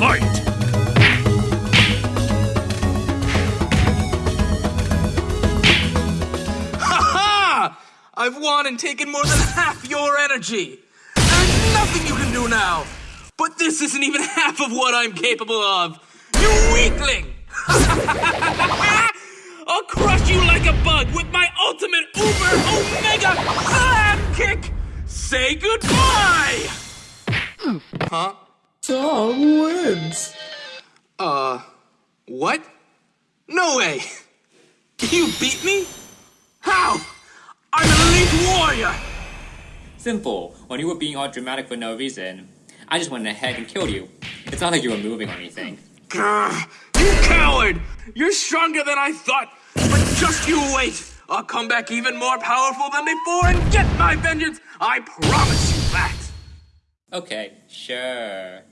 fight! Ha! I've won and taken more than half your energy. There's nothing you can do now. But this isn't even half of what I'm capable of. You weakling! I'll crush you like a bug with my ultimate uber omega slam kick! Say goodbye! Hmm. Huh? Tom wins. Uh, what? No way! You beat me? How? I'm an elite warrior! Simple. When you were being all dramatic for no reason, I just went ahead and killed you. It's not like you were moving or anything. Grr, you coward! You're stronger than I thought, but just you wait! I'll come back even more powerful than before and get my vengeance! I promise you that! Okay, sure.